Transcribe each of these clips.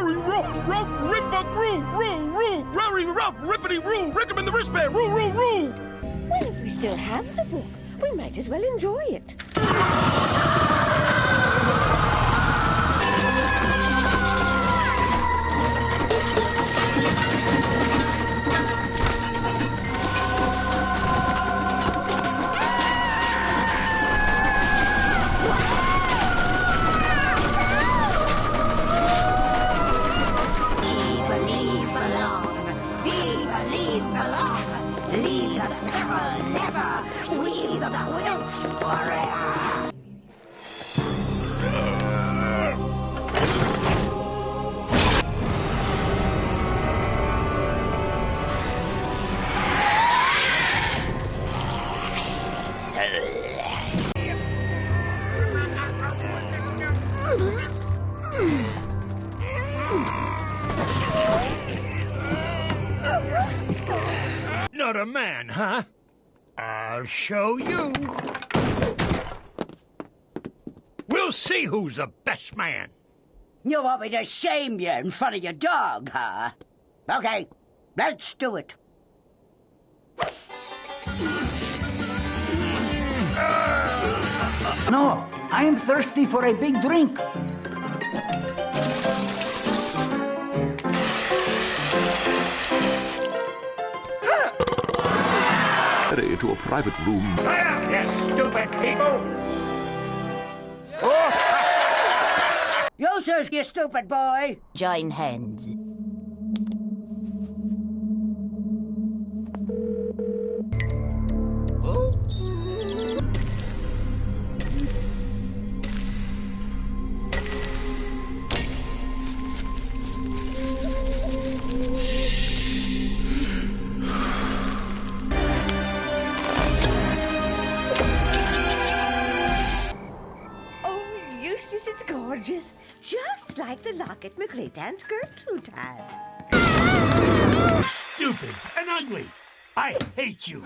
Rory, roo, rope, rip, buck, roo, roo, roo, Rory, rope, rippity, roo, rick him in the wristband, roo, roo, roo. Well, if we still have the book, we might as well enjoy it. The never. We the quilt warrior. Not a man, huh? I'll show you. We'll see who's the best man. You want me to shame you in front of your dog, huh? Okay, let's do it. No, I am thirsty for a big drink. Ready to a private room. Fire, you stupid people! Eustace, you stupid boy. Join hands. Eustace, it's gorgeous. Just like the locket my great Aunt Gertrude had. Stupid and ugly. I hate you.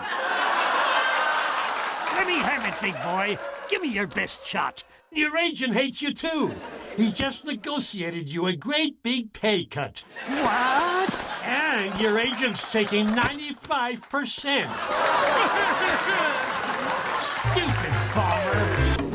Let me have it, big boy. Give me your best shot. Your agent hates you too. He just negotiated you a great big pay cut. What? And your agent's taking 95%. Stupid farmer.